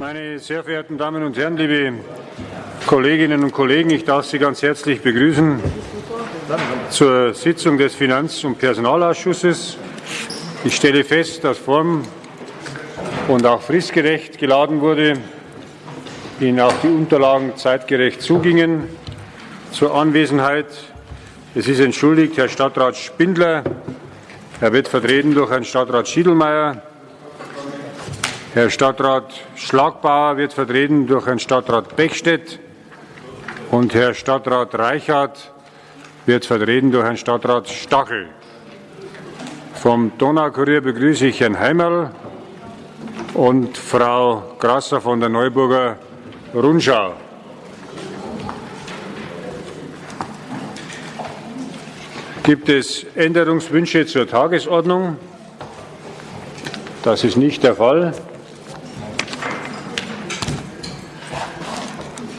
Meine sehr verehrten Damen und Herren, liebe Kolleginnen und Kollegen, ich darf Sie ganz herzlich begrüßen zur Sitzung des Finanz- und Personalausschusses. Ich stelle fest, dass form- und auch fristgerecht geladen wurde, Ihnen auch die Unterlagen zeitgerecht zugingen. Zur Anwesenheit. Es ist entschuldigt Herr Stadtrat Spindler. Er wird vertreten durch Herrn Stadtrat Schiedelmeier. Herr Stadtrat Schlagbauer wird vertreten durch Herrn Stadtrat Bechstedt und Herr Stadtrat Reichert wird vertreten durch Herrn Stadtrat Stachel. Vom Donaukurier begrüße ich Herrn Heimerl und Frau Grasser von der Neuburger Rundschau. Gibt es Änderungswünsche zur Tagesordnung? Das ist nicht der Fall.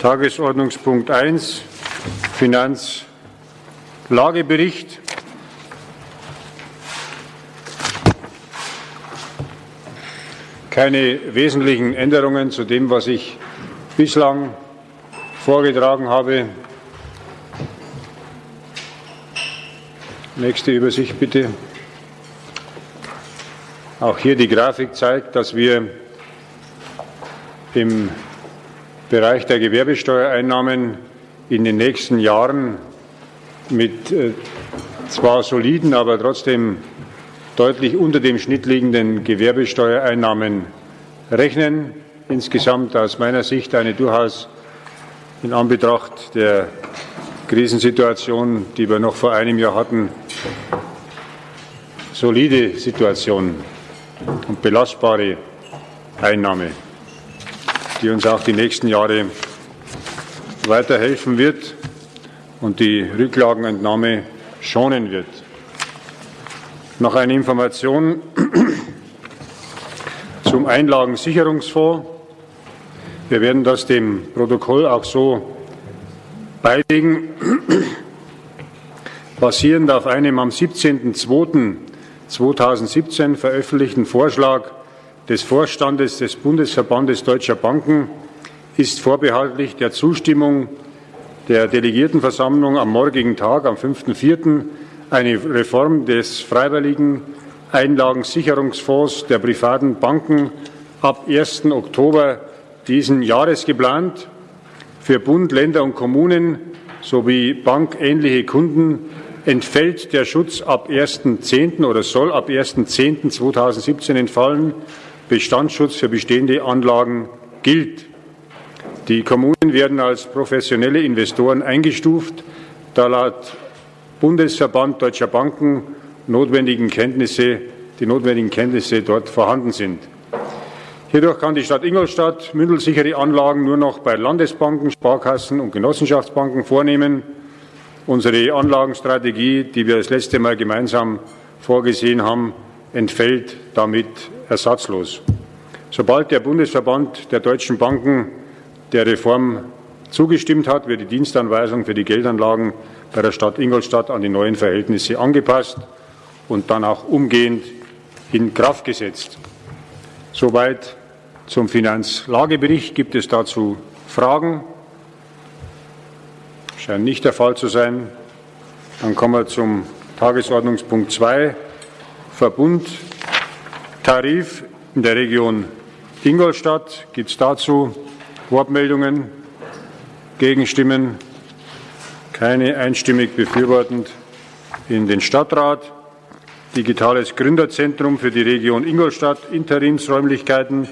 Tagesordnungspunkt 1, Finanzlagebericht. Keine wesentlichen Änderungen zu dem, was ich bislang vorgetragen habe. Nächste Übersicht bitte. Auch hier die Grafik zeigt, dass wir im Bereich der Gewerbesteuereinnahmen in den nächsten Jahren mit äh, zwar soliden, aber trotzdem deutlich unter dem Schnitt liegenden Gewerbesteuereinnahmen rechnen. Insgesamt aus meiner Sicht eine durchaus in Anbetracht der Krisensituation, die wir noch vor einem Jahr hatten, solide Situation und belastbare Einnahme die uns auch die nächsten Jahre weiterhelfen wird und die Rücklagenentnahme schonen wird. Noch eine Information zum Einlagensicherungsfonds. Wir werden das dem Protokoll auch so beilegen. Basierend auf einem am 17.02.2017 veröffentlichten Vorschlag des Vorstandes des Bundesverbandes Deutscher Banken ist vorbehaltlich der Zustimmung der Delegiertenversammlung am morgigen Tag, am 5.4., eine Reform des freiwilligen Einlagensicherungsfonds der privaten Banken ab 1. Oktober diesen Jahres geplant. Für Bund, Länder und Kommunen sowie bankähnliche Kunden entfällt der Schutz ab 1.10. oder soll ab 1.10.2017 entfallen. Bestandsschutz für bestehende Anlagen gilt. Die Kommunen werden als professionelle Investoren eingestuft, da laut Bundesverband Deutscher Banken notwendigen Kenntnisse, die notwendigen Kenntnisse dort vorhanden sind. Hierdurch kann die Stadt Ingolstadt mündelsichere Anlagen nur noch bei Landesbanken, Sparkassen und Genossenschaftsbanken vornehmen. Unsere Anlagenstrategie, die wir das letzte Mal gemeinsam vorgesehen haben, entfällt damit ersatzlos. Sobald der Bundesverband der deutschen Banken der Reform zugestimmt hat, wird die Dienstanweisung für die Geldanlagen bei der Stadt Ingolstadt an die neuen Verhältnisse angepasst und dann auch umgehend in Kraft gesetzt. Soweit zum Finanzlagebericht. Gibt es dazu Fragen? Scheint nicht der Fall zu sein. Dann kommen wir zum Tagesordnungspunkt 2, Verbund Tarif in der Region Ingolstadt. Gibt es dazu Wortmeldungen, Gegenstimmen? Keine einstimmig befürwortend in den Stadtrat. Digitales Gründerzentrum für die Region Ingolstadt, Interimsräumlichkeiten.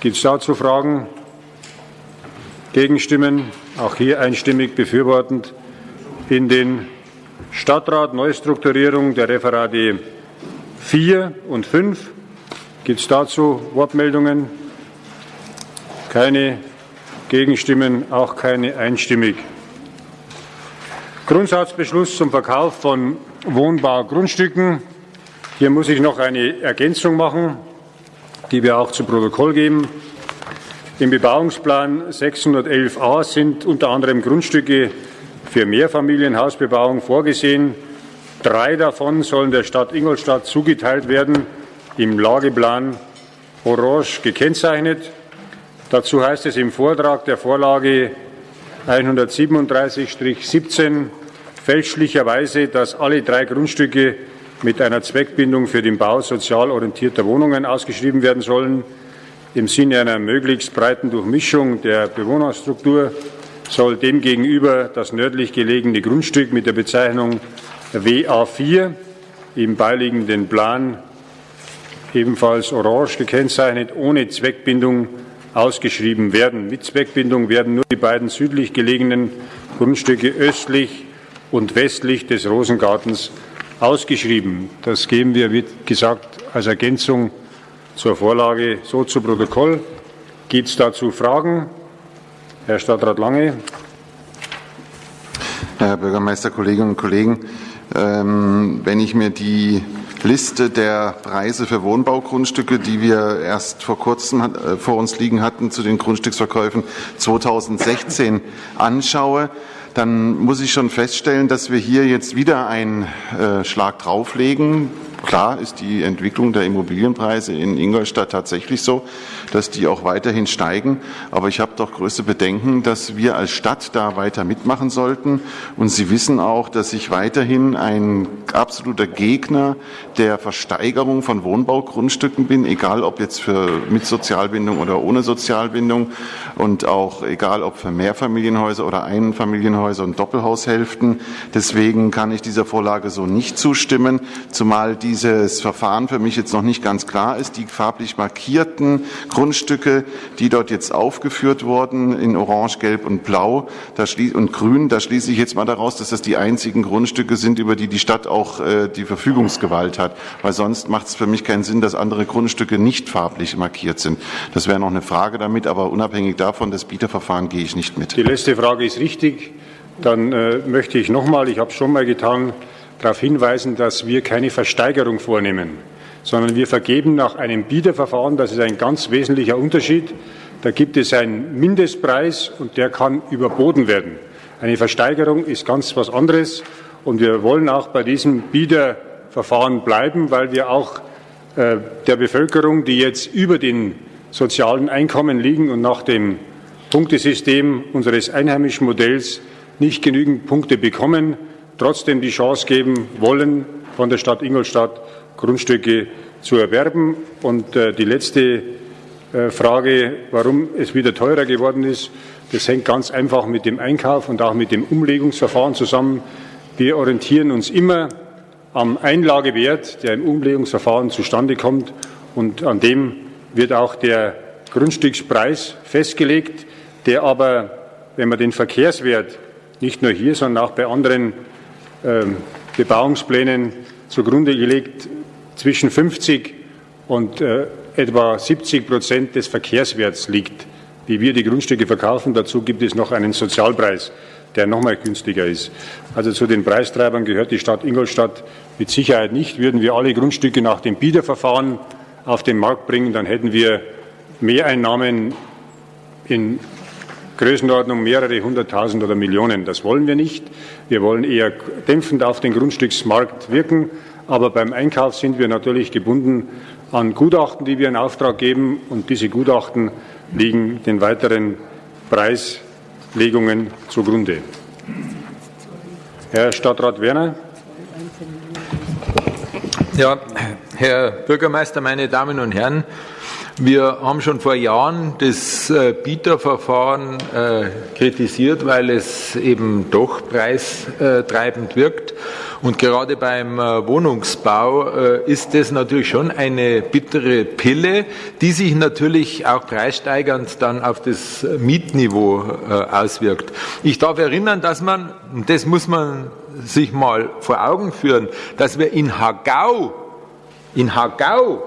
Gibt es dazu Fragen? Gegenstimmen? Auch hier einstimmig befürwortend in den Stadtrat Neustrukturierung der Referate 4 und 5. Gibt es dazu Wortmeldungen? Keine Gegenstimmen, auch keine einstimmig. Grundsatzbeschluss zum Verkauf von Wohnbaugrundstücken. Hier muss ich noch eine Ergänzung machen, die wir auch zu Protokoll geben. Im Bebauungsplan 611a sind unter anderem Grundstücke für Mehrfamilienhausbebauung vorgesehen. Drei davon sollen der Stadt Ingolstadt zugeteilt werden im Lageplan orange gekennzeichnet. Dazu heißt es im Vortrag der Vorlage 137-17 fälschlicherweise, dass alle drei Grundstücke mit einer Zweckbindung für den Bau sozial orientierter Wohnungen ausgeschrieben werden sollen. Im Sinne einer möglichst breiten Durchmischung der Bewohnerstruktur soll demgegenüber das nördlich gelegene Grundstück mit der Bezeichnung WA4 im beiliegenden Plan ebenfalls orange gekennzeichnet, ohne Zweckbindung ausgeschrieben werden. Mit Zweckbindung werden nur die beiden südlich gelegenen Grundstücke östlich und westlich des Rosengartens ausgeschrieben. Das geben wir, wie gesagt, als Ergänzung zur Vorlage so zu Protokoll. Gibt es dazu Fragen? Herr Stadtrat Lange. Herr Bürgermeister, Kolleginnen und Kollegen, wenn ich mir die Liste der Preise für Wohnbaugrundstücke, die wir erst vor kurzem äh, vor uns liegen hatten zu den Grundstücksverkäufen 2016 anschaue, dann muss ich schon feststellen, dass wir hier jetzt wieder einen äh, Schlag drauflegen. Klar ist die Entwicklung der Immobilienpreise in Ingolstadt tatsächlich so, dass die auch weiterhin steigen. Aber ich habe doch größte Bedenken, dass wir als Stadt da weiter mitmachen sollten. Und Sie wissen auch, dass ich weiterhin ein absoluter Gegner der Versteigerung von Wohnbaugrundstücken bin, egal ob jetzt für mit Sozialbindung oder ohne Sozialbindung und auch egal ob für Mehrfamilienhäuser oder Einfamilienhäuser und Doppelhaushälften. Deswegen kann ich dieser Vorlage so nicht zustimmen, zumal dieses Verfahren für mich jetzt noch nicht ganz klar ist. Die farblich markierten Grundstücke, die dort jetzt aufgeführt wurden in Orange, Gelb und Blau und Grün. Da schließe ich jetzt mal daraus, dass das die einzigen Grundstücke sind, über die die Stadt auch äh, die Verfügungsgewalt hat. Weil sonst macht es für mich keinen Sinn, dass andere Grundstücke nicht farblich markiert sind. Das wäre noch eine Frage damit, aber unabhängig davon, das Bieterverfahren gehe ich nicht mit. Die letzte Frage ist richtig. Dann äh, möchte ich noch mal, ich habe es schon mal getan, darauf hinweisen, dass wir keine Versteigerung vornehmen sondern wir vergeben nach einem Bieterverfahren. Das ist ein ganz wesentlicher Unterschied. Da gibt es einen Mindestpreis und der kann überboten werden. Eine Versteigerung ist ganz was anderes und wir wollen auch bei diesem Bieterverfahren bleiben, weil wir auch äh, der Bevölkerung, die jetzt über den sozialen Einkommen liegen und nach dem Punktesystem unseres einheimischen Modells nicht genügend Punkte bekommen, trotzdem die Chance geben wollen, von der Stadt Ingolstadt Grundstücke zu erwerben. Und äh, die letzte äh, Frage, warum es wieder teurer geworden ist, das hängt ganz einfach mit dem Einkauf und auch mit dem Umlegungsverfahren zusammen. Wir orientieren uns immer am Einlagewert, der im Umlegungsverfahren zustande kommt. Und an dem wird auch der Grundstückspreis festgelegt, der aber, wenn man den Verkehrswert nicht nur hier, sondern auch bei anderen Bebauungsplänen zugrunde gelegt zwischen 50 und äh, etwa 70 Prozent des Verkehrswerts liegt, wie wir die Grundstücke verkaufen. Dazu gibt es noch einen Sozialpreis, der noch mal günstiger ist. Also zu den Preistreibern gehört die Stadt Ingolstadt mit Sicherheit nicht. Würden wir alle Grundstücke nach dem Bieterverfahren auf den Markt bringen, dann hätten wir Mehreinnahmen in Größenordnung mehrere hunderttausend oder Millionen. Das wollen wir nicht. Wir wollen eher dämpfend auf den Grundstücksmarkt wirken. Aber beim Einkauf sind wir natürlich gebunden an Gutachten, die wir in Auftrag geben. Und diese Gutachten liegen den weiteren Preislegungen zugrunde. Herr Stadtrat Werner. Ja, Herr Bürgermeister, meine Damen und Herren, wir haben schon vor Jahren das äh, Bieterverfahren äh, kritisiert, weil es eben doch preistreibend wirkt. Und gerade beim äh, Wohnungsbau ist das natürlich schon eine bittere Pille, die sich natürlich auch preissteigernd dann auf das Mietniveau auswirkt. Ich darf erinnern, dass man, das muss man sich mal vor Augen führen, dass wir in Hagau, in Hagau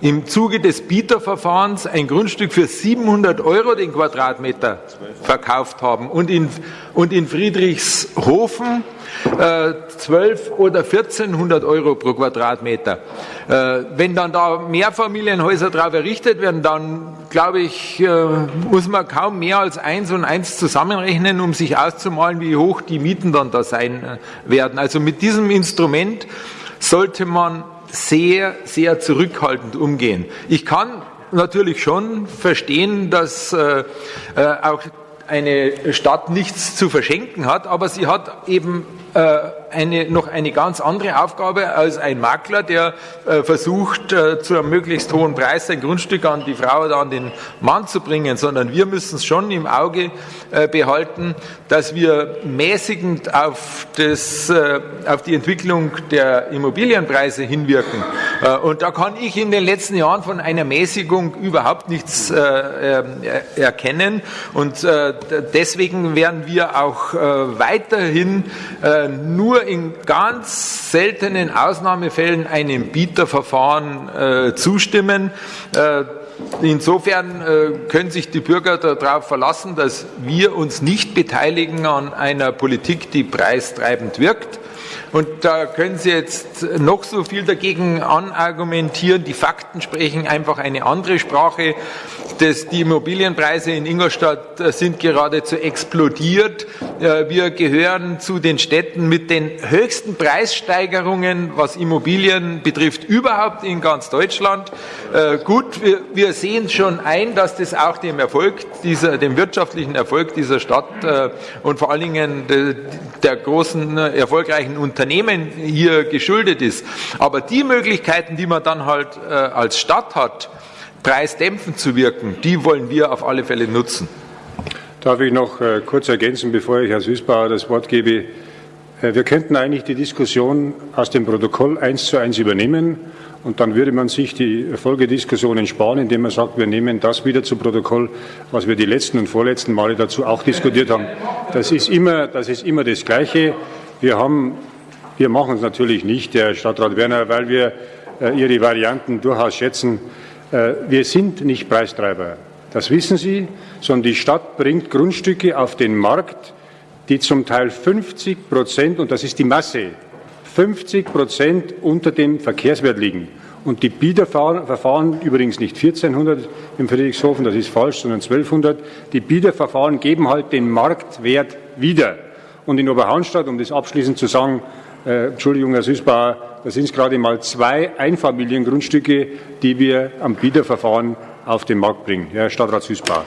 im Zuge des Bieterverfahrens ein Grundstück für 700 Euro den Quadratmeter verkauft haben und in, und in Friedrichshofen äh, 12 oder 1400 Euro pro Quadratmeter. Äh, wenn dann da Mehrfamilienhäuser drauf errichtet werden, dann glaube ich, äh, muss man kaum mehr als eins und eins zusammenrechnen, um sich auszumalen, wie hoch die Mieten dann da sein äh, werden. Also mit diesem Instrument sollte man sehr, sehr zurückhaltend umgehen. Ich kann natürlich schon verstehen, dass äh, äh, auch eine Stadt nichts zu verschenken hat, aber sie hat eben äh, eine, noch eine ganz andere Aufgabe als ein Makler, der äh, versucht, äh, zu einem möglichst hohen Preis sein Grundstück an die Frau oder an den Mann zu bringen, sondern wir müssen es schon im Auge äh, behalten, dass wir mäßigend auf, das, auf die Entwicklung der Immobilienpreise hinwirken. Und da kann ich in den letzten Jahren von einer Mäßigung überhaupt nichts erkennen. Und deswegen werden wir auch weiterhin nur in ganz seltenen Ausnahmefällen einem Bieterverfahren äh, zustimmen. Äh, Insofern äh, können sich die Bürger darauf verlassen, dass wir uns nicht beteiligen an einer Politik, die preistreibend wirkt. Und da können Sie jetzt noch so viel dagegen anargumentieren. Die Fakten sprechen einfach eine andere Sprache. Das, die Immobilienpreise in Ingolstadt äh, sind geradezu explodiert. Äh, wir gehören zu den Städten mit den höchsten Preissteigerungen, was Immobilien betrifft, überhaupt in ganz Deutschland. Äh, gut, wir, sehen schon ein, dass das auch dem Erfolg dieser, dem wirtschaftlichen Erfolg dieser Stadt und vor allen Dingen der großen erfolgreichen Unternehmen hier geschuldet ist. Aber die Möglichkeiten, die man dann halt als Stadt hat, preisdämpfend zu wirken, die wollen wir auf alle Fälle nutzen. Darf ich noch äh, kurz ergänzen, bevor ich Herrn Süßbauer das Wort gebe? Äh, wir könnten eigentlich die Diskussion aus dem Protokoll eins zu eins übernehmen und dann würde man sich die Folgediskussionen sparen, indem man sagt, wir nehmen das wieder zu Protokoll, was wir die letzten und vorletzten Male dazu auch diskutiert haben. Das ist immer das, ist immer das Gleiche. Wir, haben, wir machen es natürlich nicht, Herr Stadtrat Werner, weil wir äh, Ihre Varianten durchaus schätzen. Äh, wir sind nicht Preistreiber, das wissen Sie, sondern die Stadt bringt Grundstücke auf den Markt, die zum Teil 50 Prozent, und das ist die Masse, 50 Prozent unter dem Verkehrswert liegen. Und die Bieterverfahren, übrigens nicht 1400 im Friedrichshofen, das ist falsch, sondern 1200, die Bieterverfahren geben halt den Marktwert wieder. Und in Oberhaunstadt, um das abschließend zu sagen, äh, Entschuldigung, Herr Süßbauer, da sind gerade mal zwei Einfamiliengrundstücke, die wir am Bieterverfahren auf den Markt bringen. Herr Stadtrat Süßbauer.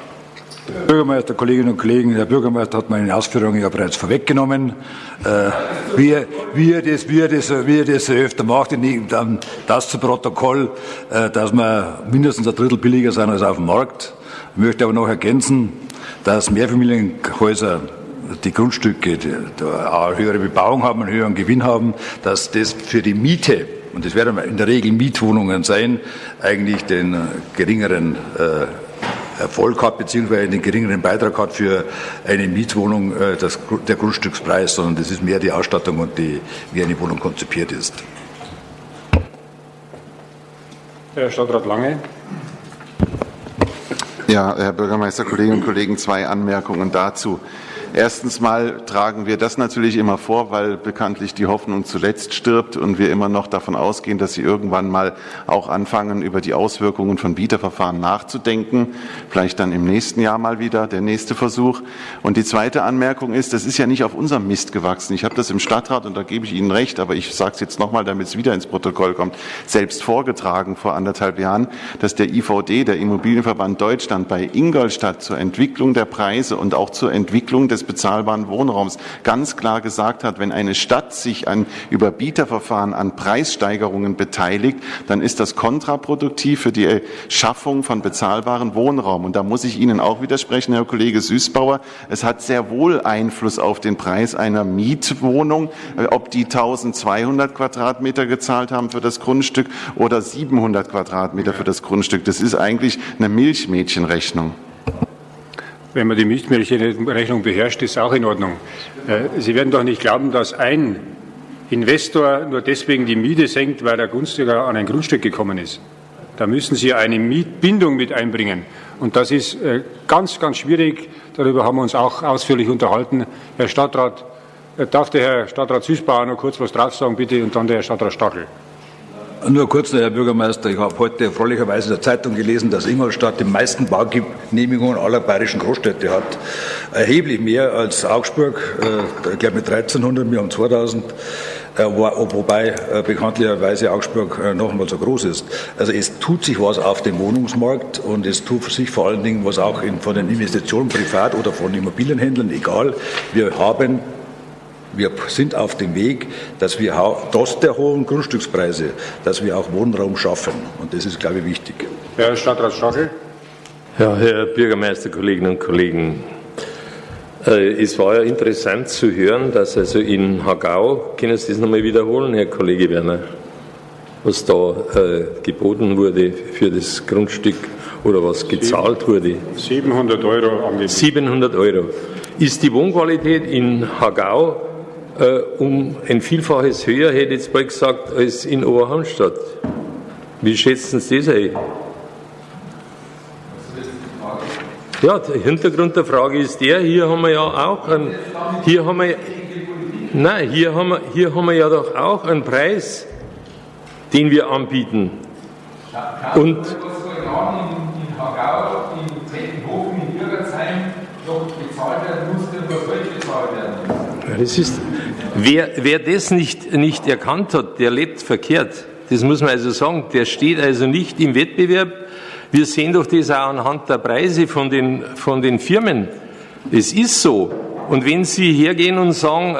Herr Bürgermeister, Kolleginnen und Kollegen, Herr Bürgermeister hat meine Ausführungen ja bereits vorweggenommen. Äh, wie, wie, er das, wie, er das, wie er das öfter macht, dann das zu Protokoll, äh, dass wir mindestens ein Drittel billiger sind als auf dem Markt. Ich möchte aber noch ergänzen, dass Mehrfamilienhäuser die Grundstücke die, die eine höhere Bebauung haben, einen höheren Gewinn haben, dass das für die Miete, und das werden in der Regel Mietwohnungen sein, eigentlich den äh, geringeren äh, Erfolg hat, beziehungsweise den geringeren Beitrag hat für eine Mietwohnung äh, das, der Grundstückspreis, sondern das ist mehr die Ausstattung und die, wie eine Wohnung konzipiert ist. Herr Stadtrat Lange. Ja, Herr Bürgermeister, Kolleginnen und Kollegen, zwei Anmerkungen dazu. Erstens mal tragen wir das natürlich immer vor, weil bekanntlich die Hoffnung zuletzt stirbt und wir immer noch davon ausgehen, dass Sie irgendwann mal auch anfangen, über die Auswirkungen von Bieterverfahren nachzudenken. Vielleicht dann im nächsten Jahr mal wieder der nächste Versuch. Und die zweite Anmerkung ist, das ist ja nicht auf unserem Mist gewachsen. Ich habe das im Stadtrat, und da gebe ich Ihnen recht, aber ich sage es jetzt nochmal, damit es wieder ins Protokoll kommt, selbst vorgetragen vor anderthalb Jahren, dass der IVD, der Immobilienverband Deutschland, bei Ingolstadt zur Entwicklung der Preise und auch zur Entwicklung des des bezahlbaren Wohnraums ganz klar gesagt hat, wenn eine Stadt sich an Überbieterverfahren an Preissteigerungen beteiligt, dann ist das kontraproduktiv für die Schaffung von bezahlbaren Wohnraum. Und da muss ich Ihnen auch widersprechen, Herr Kollege Süßbauer. Es hat sehr wohl Einfluss auf den Preis einer Mietwohnung, äh, ob die 1200 Quadratmeter gezahlt haben für das Grundstück oder 700 Quadratmeter für das Grundstück. Das ist eigentlich eine Milchmädchenrechnung. Wenn man die Milchmädchenrechnung beherrscht, ist auch in Ordnung. Äh, Sie werden doch nicht glauben, dass ein Investor nur deswegen die Miete senkt, weil er günstiger an ein Grundstück gekommen ist. Da müssen Sie eine Mietbindung mit einbringen. Und das ist äh, ganz, ganz schwierig. Darüber haben wir uns auch ausführlich unterhalten. Herr Stadtrat, äh, darf der Herr Stadtrat Süßbauer noch kurz was drauf sagen, bitte, und dann der Herr Stadtrat Stachel. Nur kurz, Herr Bürgermeister, ich habe heute erfreulicherweise in der Zeitung gelesen, dass Ingolstadt die meisten Baugenehmigungen aller bayerischen Großstädte hat. Erheblich mehr als Augsburg, äh, ich glaube mit 1300, wir haben 2000. äh, wobei äh, bekanntlicherweise Augsburg äh, noch einmal so groß ist. Also es tut sich was auf dem Wohnungsmarkt und es tut sich vor allen Dingen was auch in, von den Investitionen privat oder von Immobilienhändlern, egal. Wir haben wir sind auf dem Weg, dass wir trotz der hohen Grundstückspreise, dass wir auch Wohnraum schaffen. Und das ist, glaube ich, wichtig. Herr Stadtrat Stachel. Ja, Herr Bürgermeister, Kolleginnen und Kollegen. Äh, es war ja interessant zu hören, dass also in Hagau, können Sie das nochmal wiederholen, Herr Kollege Werner, was da äh, geboten wurde für das Grundstück oder was gezahlt wurde? 700 Euro angegeben. 700 Euro. Ist die Wohnqualität in Hagau äh, um ein Vielfaches höher, hätte ich jetzt bald gesagt, als in Oberhamstadt? Wie schätzen Sie das ein? Ja, der Hintergrund der Frage ist der, hier haben wir ja auch einen, hier haben wir, nein, hier haben wir, hier haben wir ja doch auch einen Preis, den wir anbieten. Und? Das ist, wer, wer das nicht, nicht erkannt hat, der lebt verkehrt. Das muss man also sagen. Der steht also nicht im Wettbewerb wir sehen doch das auch anhand der Preise von den, von den Firmen. Es ist so. Und wenn Sie hergehen und sagen,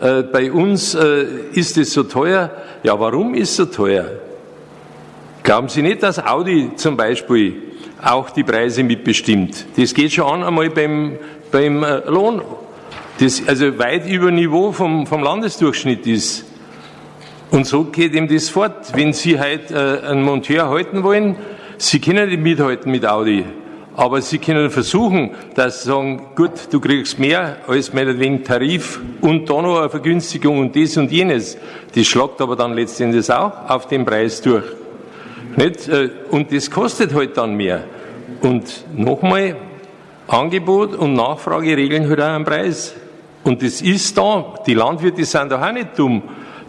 äh, äh, bei uns äh, ist es so teuer, ja, warum ist es so teuer? Glauben Sie nicht, dass Audi zum Beispiel auch die Preise mitbestimmt? Das geht schon an einmal beim, beim äh, Lohn, das also weit über Niveau vom, vom Landesdurchschnitt ist. Und so geht ihm das fort. Wenn Sie halt äh, einen Monteur halten wollen, Sie können nicht mithalten mit Audi, aber Sie können versuchen, dass Sie sagen, gut, du kriegst mehr als meinetwegen Tarif und da noch eine Vergünstigung und das und jenes. Das schlagt aber dann letztendlich auch auf den Preis durch. Nicht? Äh, und das kostet halt dann mehr. Und nochmal, Angebot und Nachfrage regeln halt auch einen Preis. Und das ist da. Die Landwirte sind doch auch nicht dumm.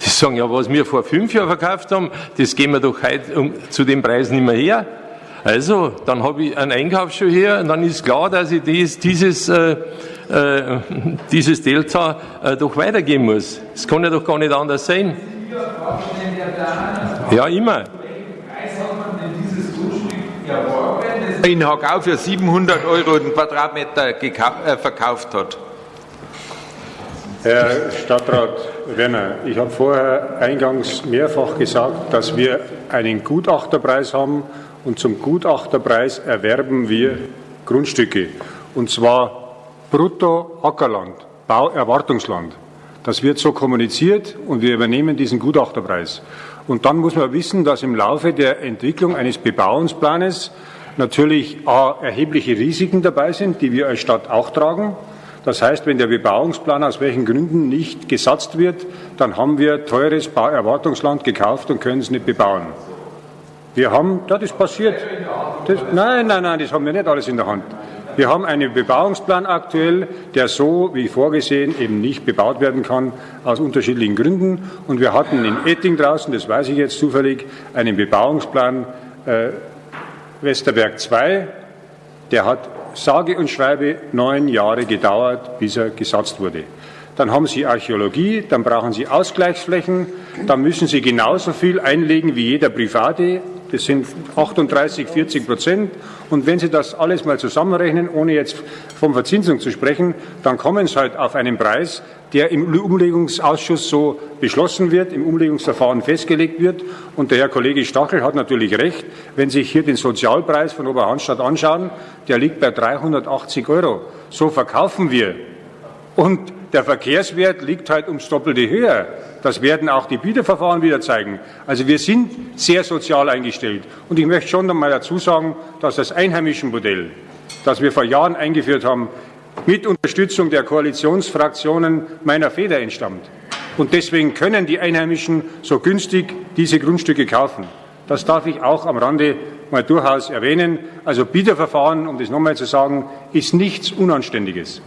Die sagen, ja, was wir vor fünf Jahren verkauft haben, das gehen wir doch heute zu dem Preis nicht mehr her. Also, dann habe ich einen Einkaufsschuh her und dann ist klar, dass ich dies, dieses, äh, äh, dieses Delta äh, doch weitergeben muss. Das kann ja doch gar nicht anders sein. Ja, immer. In Hagau für 700 Euro den Quadratmeter äh, verkauft hat. Herr Stadtrat Werner, ich habe vorher eingangs mehrfach gesagt, dass wir einen Gutachterpreis haben und zum Gutachterpreis erwerben wir Grundstücke. Und zwar brutto Ackerland, Bauerwartungsland. Das wird so kommuniziert und wir übernehmen diesen Gutachterpreis. Und dann muss man wissen, dass im Laufe der Entwicklung eines Bebauungsplanes natürlich A, erhebliche Risiken dabei sind, die wir als Stadt auch tragen. Das heißt, wenn der Bebauungsplan aus welchen Gründen nicht gesatzt wird, dann haben wir teures Bauerwartungsland gekauft und können es nicht bebauen. Wir haben, das ist passiert. Das, nein, nein, nein, das haben wir nicht alles in der Hand. Wir haben einen Bebauungsplan aktuell, der so wie vorgesehen eben nicht bebaut werden kann, aus unterschiedlichen Gründen. Und wir hatten in Etting draußen, das weiß ich jetzt zufällig, einen Bebauungsplan äh, Westerberg 2, der hat sage und schreibe neun Jahre gedauert, bis er gesatzt wurde. Dann haben Sie Archäologie, dann brauchen Sie Ausgleichsflächen, dann müssen Sie genauso viel einlegen wie jeder Private das sind 38, 40 Prozent. Und wenn Sie das alles mal zusammenrechnen, ohne jetzt von Verzinsung zu sprechen, dann kommen Sie halt auf einen Preis, der im Umlegungsausschuss so beschlossen wird, im Umlegungsverfahren festgelegt wird. Und der Herr Kollege Stachel hat natürlich recht, wenn Sie sich hier den Sozialpreis von Oberhandstadt anschauen, der liegt bei 380 Euro. So verkaufen wir. Und der Verkehrswert liegt halt ums Doppelte höher. Das werden auch die Bieterverfahren wieder zeigen. Also wir sind sehr sozial eingestellt. Und ich möchte schon einmal dazu sagen, dass das einheimische Modell, das wir vor Jahren eingeführt haben, mit Unterstützung der Koalitionsfraktionen meiner Feder entstammt. Und deswegen können die Einheimischen so günstig diese Grundstücke kaufen. Das darf ich auch am Rande mal durchaus erwähnen. Also Bieterverfahren, um das nochmal zu sagen, ist nichts Unanständiges.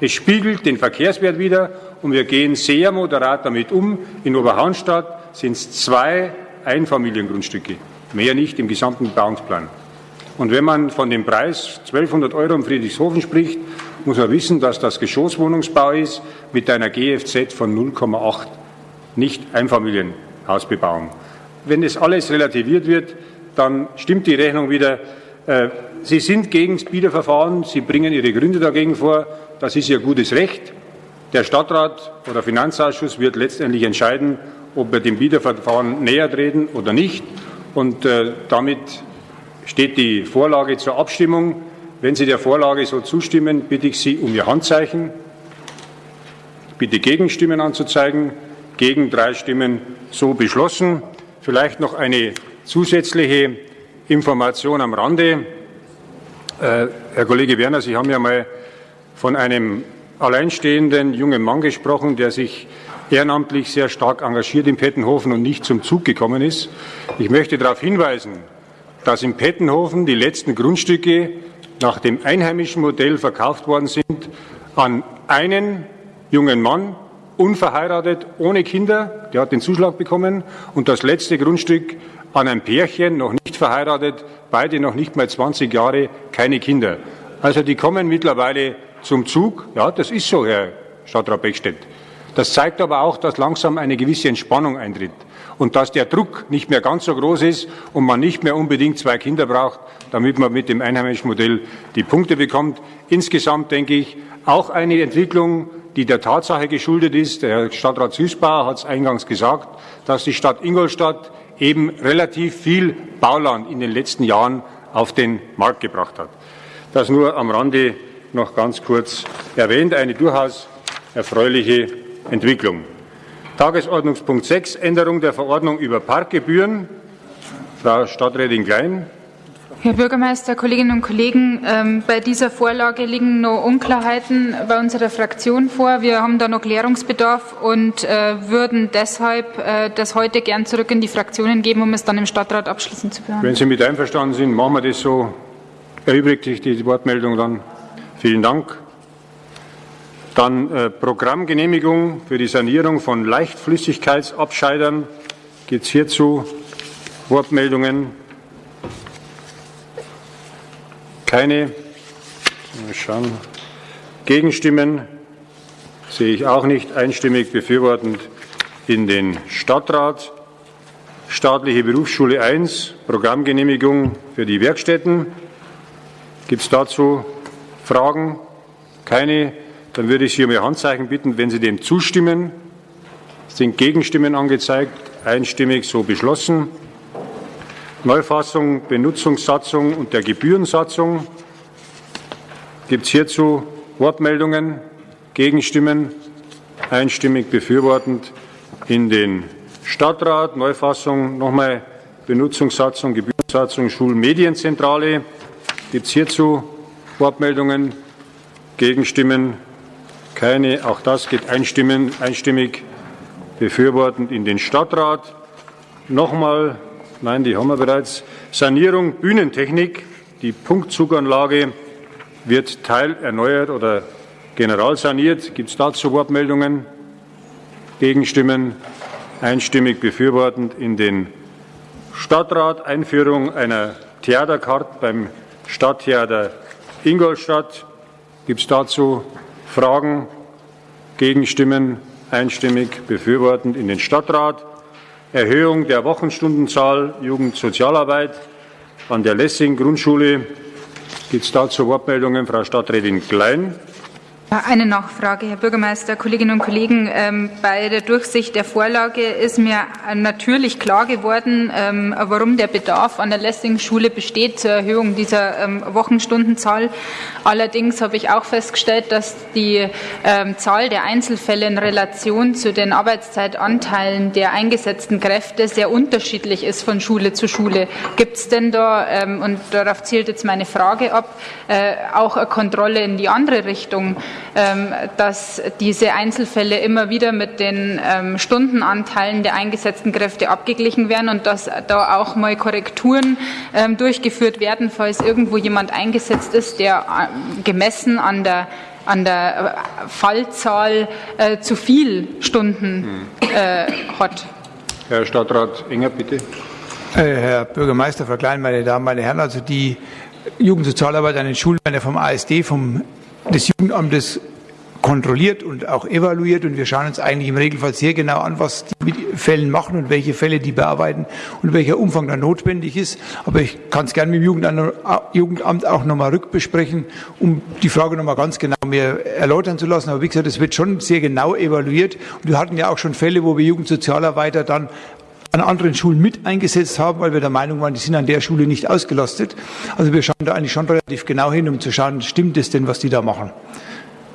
Es spiegelt den Verkehrswert wider und wir gehen sehr moderat damit um. In Oberhaunstadt sind es zwei Einfamiliengrundstücke, mehr nicht im gesamten Bebauungsplan. Und wenn man von dem Preis 1200 Euro in Friedrichshofen spricht, muss man wissen, dass das Geschosswohnungsbau ist mit einer GFZ von 0,8. nicht Einfamilienhausbebauung. Wenn das alles relativiert wird, dann stimmt die Rechnung wieder. Äh, Sie sind gegen das Bieterverfahren, Sie bringen Ihre Gründe dagegen vor. Das ist Ihr gutes Recht. Der Stadtrat oder Finanzausschuss wird letztendlich entscheiden, ob wir dem Bieterverfahren näher treten oder nicht. Und äh, damit steht die Vorlage zur Abstimmung. Wenn Sie der Vorlage so zustimmen, bitte ich Sie um Ihr Handzeichen. Bitte Gegenstimmen anzuzeigen. Gegen drei Stimmen so beschlossen. Vielleicht noch eine zusätzliche Information am Rande. Äh, Herr Kollege Werner, Sie haben ja mal von einem alleinstehenden jungen Mann gesprochen, der sich ehrenamtlich sehr stark engagiert in Pettenhofen und nicht zum Zug gekommen ist. Ich möchte darauf hinweisen, dass in Pettenhofen die letzten Grundstücke nach dem einheimischen Modell verkauft worden sind an einen jungen Mann, unverheiratet, ohne Kinder, der hat den Zuschlag bekommen, und das letzte Grundstück an ein Pärchen, noch nicht verheiratet, beide noch nicht mal 20 Jahre, keine Kinder. Also die kommen mittlerweile zum Zug. Ja, das ist so, Herr Stadtrat Beckstedt. Das zeigt aber auch, dass langsam eine gewisse Entspannung eintritt und dass der Druck nicht mehr ganz so groß ist und man nicht mehr unbedingt zwei Kinder braucht, damit man mit dem einheimischen Modell die Punkte bekommt. Insgesamt denke ich, auch eine Entwicklung, die der Tatsache geschuldet ist. Der Herr Stadtrat Süßbauer hat es eingangs gesagt, dass die Stadt Ingolstadt eben relativ viel Bauland in den letzten Jahren auf den Markt gebracht hat. Das nur am Rande noch ganz kurz erwähnt. Eine durchaus erfreuliche Entwicklung. Tagesordnungspunkt 6, Änderung der Verordnung über Parkgebühren. Frau Stadträtin Klein. Herr Bürgermeister, Kolleginnen und Kollegen, ähm, bei dieser Vorlage liegen noch Unklarheiten bei unserer Fraktion vor. Wir haben da noch Klärungsbedarf und äh, würden deshalb äh, das heute gern zurück in die Fraktionen geben, um es dann im Stadtrat abschließend zu behandeln. Wenn Sie mit einverstanden sind, machen wir das so. Erübrigt sich die Wortmeldung dann. Vielen Dank. Dann äh, Programmgenehmigung für die Sanierung von Leichtflüssigkeitsabscheidern. Gibt es hierzu Wortmeldungen? Keine. Mal schauen. Gegenstimmen sehe ich auch nicht. Einstimmig befürwortend in den Stadtrat. Staatliche Berufsschule 1, Programmgenehmigung für die Werkstätten. Gibt es dazu Fragen? Keine. Dann würde ich Sie um Ihr Handzeichen bitten, wenn Sie dem zustimmen. Es sind Gegenstimmen angezeigt, einstimmig so beschlossen. Neufassung, Benutzungssatzung und der Gebührensatzung. Gibt es hierzu Wortmeldungen, Gegenstimmen? Einstimmig befürwortend in den Stadtrat. Neufassung, nochmal Benutzungssatzung, Gebührensatzung, Schulmedienzentrale. Gibt es hierzu Wortmeldungen, Gegenstimmen? Keine. Auch das geht einstimmig befürwortend in den Stadtrat. Nochmal, nein, die haben wir bereits. Sanierung Bühnentechnik. Die Punktzuganlage wird teilerneuert oder generalsaniert. Gibt es dazu Wortmeldungen? Gegenstimmen? Einstimmig befürwortend in den Stadtrat. Einführung einer Theaterkarte beim Stadttheater Ingolstadt. Gibt es dazu Fragen, Gegenstimmen einstimmig befürwortend in den Stadtrat. Erhöhung der Wochenstundenzahl Jugendsozialarbeit an der Lessing Grundschule. Gibt es dazu Wortmeldungen? Frau Stadträtin Klein. Eine Nachfrage, Herr Bürgermeister, Kolleginnen und Kollegen. Ähm, bei der Durchsicht der Vorlage ist mir natürlich klar geworden, ähm, warum der Bedarf an der Lessing-Schule besteht zur Erhöhung dieser ähm, Wochenstundenzahl. Allerdings habe ich auch festgestellt, dass die Zahl der Einzelfälle in Relation zu den Arbeitszeitanteilen der eingesetzten Kräfte sehr unterschiedlich ist von Schule zu Schule. Gibt es denn da, und darauf zielt jetzt meine Frage ab, äh, auch eine Kontrolle in die andere Richtung? Ähm, dass diese Einzelfälle immer wieder mit den ähm, Stundenanteilen der eingesetzten Kräfte abgeglichen werden und dass da auch mal Korrekturen ähm, durchgeführt werden, falls irgendwo jemand eingesetzt ist, der äh, gemessen an der an der äh, Fallzahl äh, zu viel Stunden äh, hat. Herr Stadtrat Enger, bitte. Herr Bürgermeister, Frau Klein, meine Damen, meine Herren, also die Jugendsozialarbeit an den Schulen vom ASD, vom des Jugendamtes kontrolliert und auch evaluiert und wir schauen uns eigentlich im Regelfall sehr genau an, was die mit Fällen machen und welche Fälle die bearbeiten und welcher Umfang da notwendig ist. Aber ich kann es gerne mit dem Jugendamt auch nochmal rückbesprechen, um die Frage nochmal ganz genau mir erläutern zu lassen. Aber wie gesagt, es wird schon sehr genau evaluiert und wir hatten ja auch schon Fälle, wo wir Jugendsozialarbeiter dann an anderen Schulen mit eingesetzt haben, weil wir der Meinung waren, die sind an der Schule nicht ausgelastet. Also wir schauen da eigentlich schon relativ genau hin, um zu schauen, stimmt es denn, was die da machen.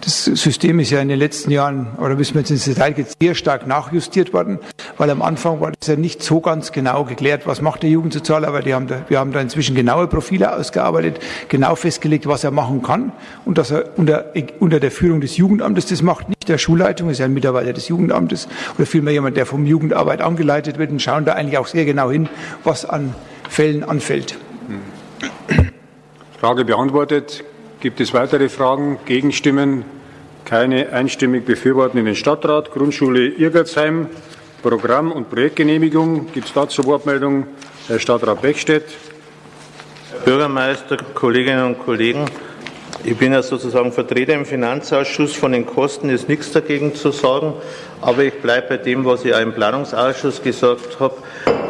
Das System ist ja in den letzten Jahren, oder müssen wir jetzt ins Detail gehen, sehr stark nachjustiert worden, weil am Anfang war das ja nicht so ganz genau geklärt, was macht der Jugendsozialarbeiter. Wir haben da, wir haben da inzwischen genaue Profile ausgearbeitet, genau festgelegt, was er machen kann und dass er unter, unter der Führung des Jugendamtes das macht, nicht der Schulleitung, ist ja ein Mitarbeiter des Jugendamtes oder vielmehr jemand, der vom Jugendarbeit angeleitet wird und schauen da eigentlich auch sehr genau hin, was an Fällen anfällt. Frage beantwortet. Gibt es weitere Fragen, Gegenstimmen? Keine einstimmig befürworten in den Stadtrat. Grundschule Irgertsheim, Programm- und Projektgenehmigung. Gibt es dazu Wortmeldungen? Herr Stadtrat Beckstedt. Bürgermeister, Kolleginnen und Kollegen, ich bin ja sozusagen Vertreter im Finanzausschuss. Von den Kosten ist nichts dagegen zu sagen. Aber ich bleibe bei dem, was ich auch im Planungsausschuss gesagt habe.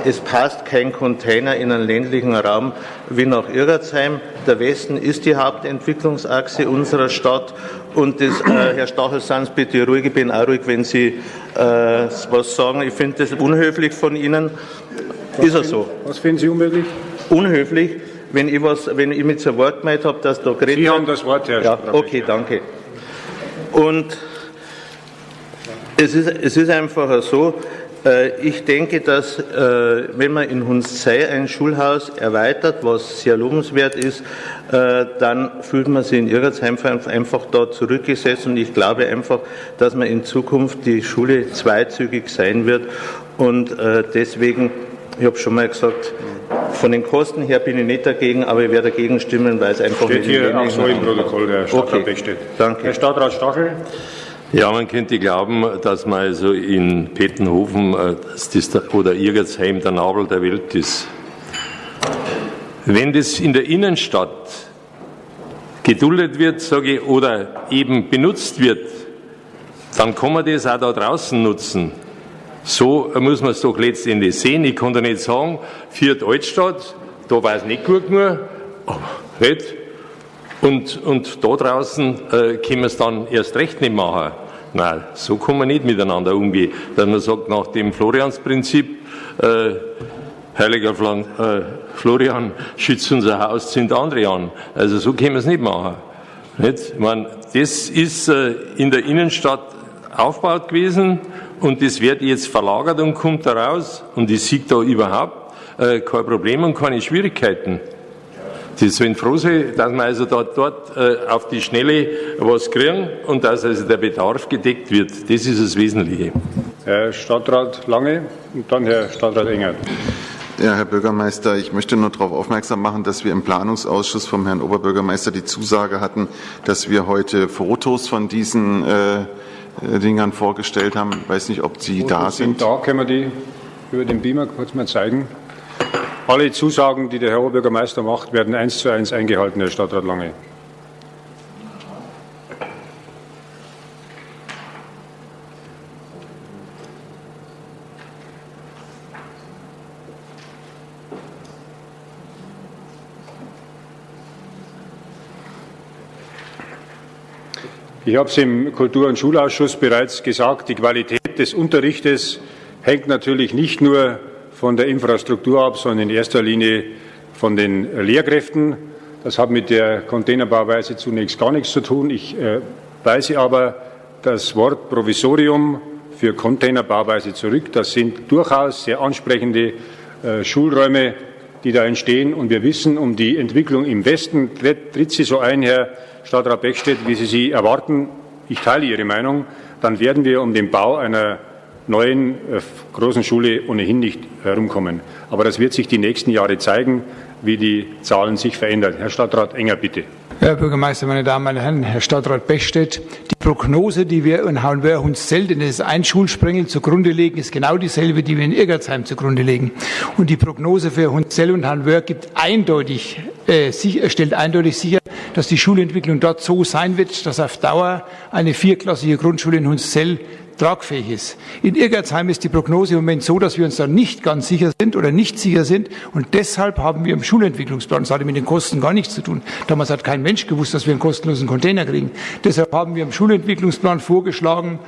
Es passt kein Container in einen ländlichen Raum wie nach Irgertsheim. Der Westen ist die Hauptentwicklungsachse unserer Stadt. Und das, äh, Herr Stachel, seien Sie bitte ruhig. Ich bin auch ruhig, wenn Sie äh, was sagen. Ich finde das unhöflich von Ihnen. Was ist er so? Was finden Sie unmöglich? Unhöflich, wenn ich, was, wenn ich mit so Wort gemeint habe, dass da geredet Sie haben das Wort, Herr Ja, okay, danke. Und es ist, es ist einfach so, äh, ich denke, dass äh, wenn man in Hunszei ein Schulhaus erweitert, was sehr lobenswert ist, äh, dann fühlt man sich in Irgertsheim einfach da zurückgesetzt. Und ich glaube einfach, dass man in Zukunft die Schule zweizügig sein wird. Und deswegen, ich habe schon mal gesagt, von den Kosten her bin ich nicht dagegen, aber ich werde dagegen stimmen, weil es einfach Steht hier auch so im Protokoll, Herr Stadtrat Okay, Beckstedt. danke. Herr Stadtrat Stachel. Ja, man könnte glauben, dass man also in Pettenhofen äh, dass das der, oder Irgertsheim der Nabel der Welt ist. Wenn das in der Innenstadt geduldet wird, sage ich, oder eben benutzt wird, dann kann man das auch da draußen nutzen. So muss man es doch letztendlich sehen. Ich kann da nicht sagen, Viert Altstadt, da war es nicht gut genug, aber nicht. Und, und da draußen äh, können wir es dann erst recht nicht machen. Nein, so kann man nicht miteinander umgehen. Dass man sagt, nach dem Floriansprinzip, äh, heiliger Flan, äh, Florian, schützt unser Haus, zünd andere an. Also so können wir es nicht machen. Nicht? Ich meine, das ist äh, in der Innenstadt aufgebaut gewesen und das wird jetzt verlagert und kommt da raus und ich sehe da überhaupt äh, kein Problem und keine Schwierigkeiten. Sie sollen froh sein, dass wir also dort, dort äh, auf die Schnelle was kriegen und dass also der Bedarf gedeckt wird. Das ist das Wesentliche. Herr Stadtrat Lange und dann Herr Stadtrat Engert. Ja, Herr Bürgermeister, ich möchte nur darauf aufmerksam machen, dass wir im Planungsausschuss vom Herrn Oberbürgermeister die Zusage hatten, dass wir heute Fotos von diesen äh, äh Dingern vorgestellt haben. Ich weiß nicht, ob Sie da sind. Da können wir die über den Beamer kurz mal zeigen. Alle Zusagen, die der Herr Oberbürgermeister macht, werden eins zu eins eingehalten, Herr Stadtrat Lange. Ich habe es im Kultur- und Schulausschuss bereits gesagt, die Qualität des Unterrichtes hängt natürlich nicht nur von der Infrastruktur ab, sondern in erster Linie von den Lehrkräften. Das hat mit der Containerbauweise zunächst gar nichts zu tun. Ich äh, weise aber das Wort Provisorium für Containerbauweise zurück. Das sind durchaus sehr ansprechende äh, Schulräume, die da entstehen. Und wir wissen um die Entwicklung im Westen. Tritt sie so ein, Herr Stadtrat Beckstedt, wie Sie sie erwarten? Ich teile Ihre Meinung. Dann werden wir um den Bau einer neuen äh, großen Schule ohnehin nicht herumkommen. Aber das wird sich die nächsten Jahre zeigen, wie die Zahlen sich verändern. Herr Stadtrat Enger, bitte. Herr Bürgermeister, meine Damen und Herren, Herr Stadtrat Bechstedt, die Prognose, die wir in Hauenwörr-Hunszell, denn es ist ein Schulsprengel, zugrunde legen, ist genau dieselbe, die wir in Irgertsheim zugrunde legen. Und die Prognose für Hunzell und Hauenwörr gibt eindeutig äh, stellt eindeutig sicher, dass die Schulentwicklung dort so sein wird, dass auf Dauer eine vierklassige Grundschule in Hunszell tragfähig ist. In Irgertsheim ist die Prognose im Moment so, dass wir uns da nicht ganz sicher sind oder nicht sicher sind. Und deshalb haben wir im Schulentwicklungsplan, das hatte mit den Kosten gar nichts zu tun. Damals hat kein Mensch gewusst, dass wir einen kostenlosen Container kriegen. Deshalb haben wir im Schulentwicklungsplan vorgeschlagen,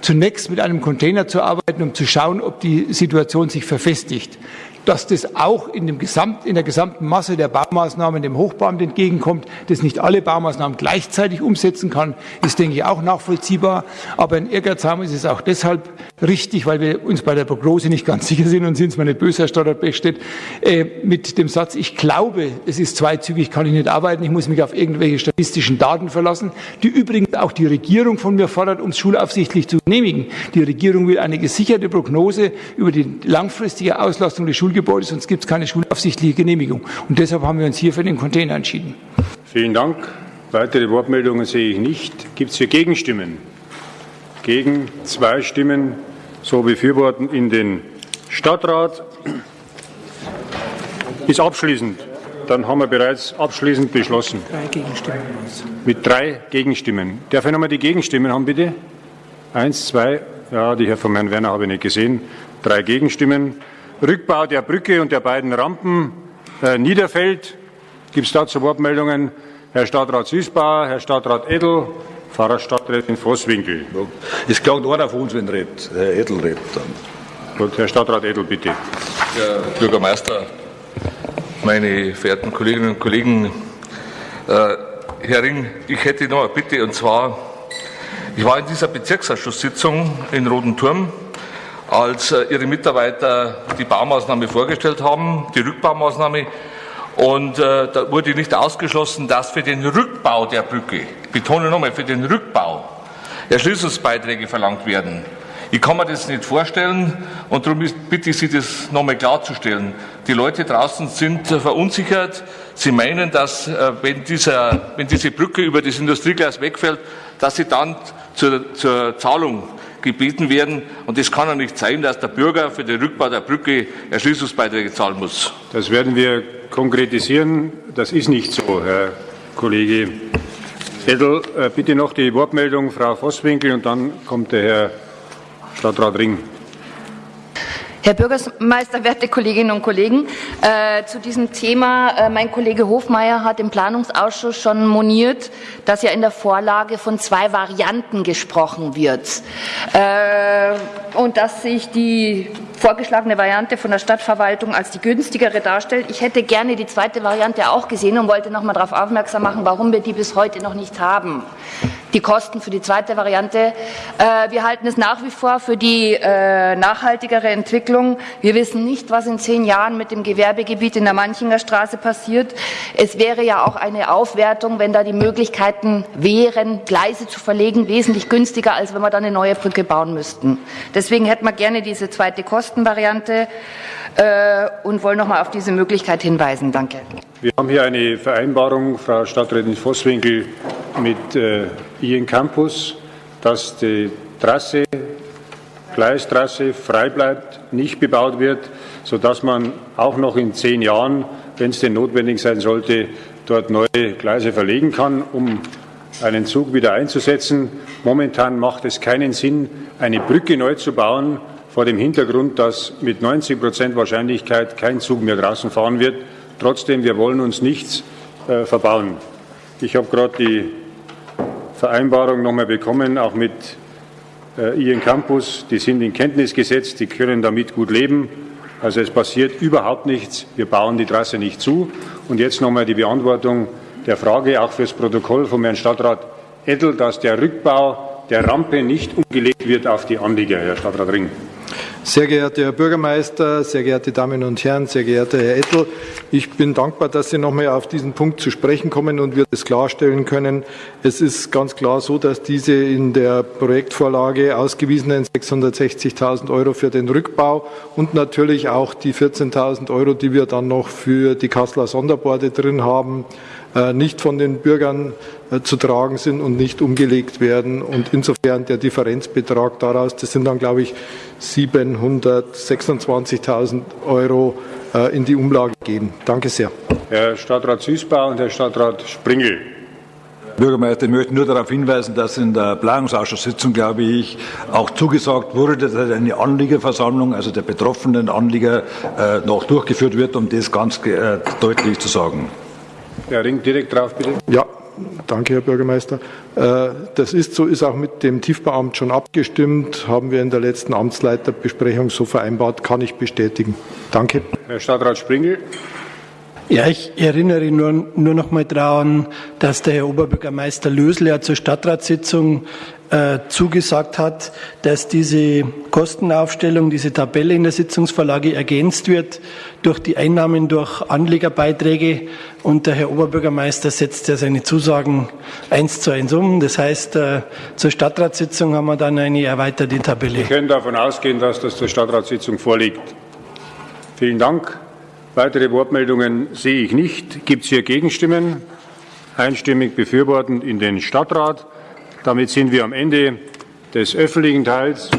zunächst mit einem Container zu arbeiten, um zu schauen, ob die Situation sich verfestigt dass das auch in, dem Gesamt, in der gesamten Masse der Baumaßnahmen dem Hochbauamt entgegenkommt, das nicht alle Baumaßnahmen gleichzeitig umsetzen kann, ist, denke ich, auch nachvollziehbar. Aber in Ehrgeizheim ist es auch deshalb richtig, weil wir uns bei der Prognose nicht ganz sicher sind und sind es mal nicht böse, Herr Stadtrat Bechstedt, äh, mit dem Satz, ich glaube, es ist zweizügig, kann ich nicht arbeiten, ich muss mich auf irgendwelche statistischen Daten verlassen, die übrigens auch die Regierung von mir fordert, um es schulaufsichtlich zu genehmigen. Die Regierung will eine gesicherte Prognose über die langfristige Auslastung des Schul Schulgebäude, sonst gibt es keine schulaufsichtliche Genehmigung. Und deshalb haben wir uns hier für den Container entschieden. Vielen Dank. Weitere Wortmeldungen sehe ich nicht. Gibt es hier Gegenstimmen? Gegen zwei Stimmen, so befürworten in den Stadtrat. Ist abschließend. Dann haben wir bereits abschließend beschlossen. Drei Gegenstimmen. Mit drei Gegenstimmen. Darf ich nochmal die Gegenstimmen haben, bitte? Eins, zwei. Ja, die Herr von Herrn Werner habe ich nicht gesehen. Drei Gegenstimmen. Rückbau der Brücke und der beiden Rampen äh, Niederfeld. Gibt es dazu Wortmeldungen? Herr Stadtrat Süßbauer, Herr Stadtrat Edel, Pfarrer Stadträtin Vosswinkel. Es klagt einer von uns, wenn redet. Herr Edel redet dann. Gut, Herr Stadtrat Edel, bitte. Herr Bürgermeister, meine verehrten Kolleginnen und Kollegen, äh, Herr Ring, ich hätte noch eine Bitte und zwar, ich war in dieser Bezirksausschusssitzung in Roten Turm als äh, ihre Mitarbeiter die Baumaßnahme vorgestellt haben, die Rückbaumaßnahme. Und äh, da wurde nicht ausgeschlossen, dass für den Rückbau der Brücke, betone nochmal, für den Rückbau Erschließungsbeiträge verlangt werden. Ich kann mir das nicht vorstellen und darum bitte ich Sie, das nochmal klarzustellen. Die Leute draußen sind äh, verunsichert. Sie meinen, dass äh, wenn, dieser, wenn diese Brücke über das Industrieglas wegfällt, dass sie dann zur, zur Zahlung gebeten werden. Und es kann ja nicht sein, dass der Bürger für den Rückbau der Brücke Erschließungsbeiträge zahlen muss. Das werden wir konkretisieren. Das ist nicht so, Herr Kollege Edel. Äh, bitte noch die Wortmeldung, Frau Vosswinkel, und dann kommt der Herr Stadtrat Ring. Herr Bürgermeister, werte Kolleginnen und Kollegen, äh, zu diesem Thema, äh, mein Kollege Hofmeier hat im Planungsausschuss schon moniert, dass ja in der Vorlage von zwei Varianten gesprochen wird äh, und dass sich die vorgeschlagene Variante von der Stadtverwaltung als die günstigere darstellt. Ich hätte gerne die zweite Variante auch gesehen und wollte noch mal darauf aufmerksam machen, warum wir die bis heute noch nicht haben die Kosten für die zweite Variante. Äh, wir halten es nach wie vor für die äh, nachhaltigere Entwicklung. Wir wissen nicht, was in zehn Jahren mit dem Gewerbegebiet in der Manchinger Straße passiert. Es wäre ja auch eine Aufwertung, wenn da die Möglichkeiten wären, Gleise zu verlegen, wesentlich günstiger, als wenn wir dann eine neue Brücke bauen müssten. Deswegen hätten wir gerne diese zweite Kostenvariante äh, und wollen noch mal auf diese Möglichkeit hinweisen. Danke. Wir haben hier eine Vereinbarung, Frau Stadträtin Vosswinkel, mit äh, Ian Campus, dass die Trasse, Gleistrasse frei bleibt, nicht bebaut wird, sodass man auch noch in zehn Jahren, wenn es denn notwendig sein sollte, dort neue Gleise verlegen kann, um einen Zug wieder einzusetzen. Momentan macht es keinen Sinn, eine Brücke neu zu bauen, vor dem Hintergrund, dass mit 90 Prozent Wahrscheinlichkeit kein Zug mehr draußen fahren wird. Trotzdem, wir wollen uns nichts äh, verbauen. Ich habe gerade die Vereinbarung noch mal bekommen, auch mit äh, Ihren Campus. Die sind in Kenntnis gesetzt, die können damit gut leben. Also es passiert überhaupt nichts. Wir bauen die Trasse nicht zu. Und jetzt noch mal die Beantwortung der Frage, auch fürs Protokoll vom Herrn Stadtrat Edel, dass der Rückbau der Rampe nicht umgelegt wird auf die Anlieger, Herr Stadtrat Ring. Sehr geehrter Herr Bürgermeister, sehr geehrte Damen und Herren, sehr geehrter Herr Ettel, ich bin dankbar, dass Sie noch einmal auf diesen Punkt zu sprechen kommen und wir das klarstellen können. Es ist ganz klar so, dass diese in der Projektvorlage ausgewiesenen 660.000 Euro für den Rückbau und natürlich auch die 14.000 Euro, die wir dann noch für die Kasseler Sonderborde drin haben, nicht von den Bürgern äh, zu tragen sind und nicht umgelegt werden. Und insofern der Differenzbetrag daraus, das sind dann, glaube ich, 726.000 Euro äh, in die Umlage gehen. Danke sehr. Herr Stadtrat Süßbau und Herr Stadtrat Springel. Bürgermeister, ich möchte nur darauf hinweisen, dass in der Planungsausschusssitzung, glaube ich, auch zugesagt wurde, dass eine Anliegerversammlung, also der betroffenen Anlieger, äh, noch durchgeführt wird, um das ganz äh, deutlich zu sagen. Herr Ring, direkt drauf, bitte. Ja, danke, Herr Bürgermeister. Äh, das ist so, ist auch mit dem Tiefbauamt schon abgestimmt, haben wir in der letzten Amtsleiterbesprechung so vereinbart, kann ich bestätigen. Danke. Herr Stadtrat Springel. Ja, ich erinnere nur, nur noch mal daran, dass der Herr Oberbürgermeister Lösel ja zur Stadtratssitzung äh, zugesagt hat, dass diese Kostenaufstellung, diese Tabelle in der Sitzungsvorlage ergänzt wird durch die Einnahmen durch Anlegerbeiträge. Und der Herr Oberbürgermeister setzt ja seine Zusagen eins zu eins um. Das heißt, äh, zur Stadtratssitzung haben wir dann eine erweiterte Tabelle. Wir können davon ausgehen, dass das zur Stadtratssitzung vorliegt. Vielen Dank. Weitere Wortmeldungen sehe ich nicht. Gibt es hier Gegenstimmen? Einstimmig befürwortend in den Stadtrat. Damit sind wir am Ende des öffentlichen Teils.